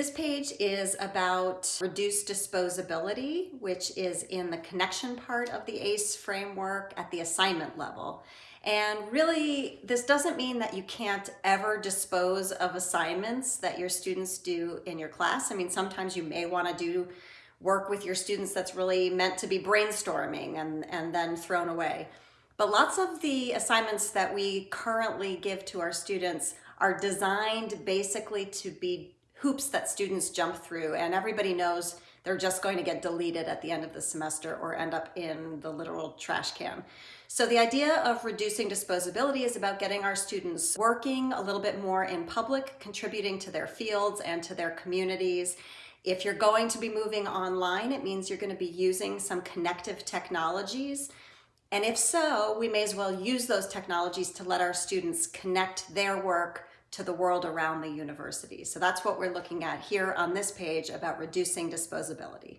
This page is about reduced disposability, which is in the connection part of the ACE framework at the assignment level. And really, this doesn't mean that you can't ever dispose of assignments that your students do in your class. I mean, sometimes you may want to do work with your students that's really meant to be brainstorming and, and then thrown away. But lots of the assignments that we currently give to our students are designed basically to be hoops that students jump through and everybody knows they're just going to get deleted at the end of the semester or end up in the literal trash can. So the idea of reducing disposability is about getting our students working a little bit more in public, contributing to their fields and to their communities. If you're going to be moving online, it means you're going to be using some connective technologies and if so, we may as well use those technologies to let our students connect their work to the world around the university. So that's what we're looking at here on this page about reducing disposability.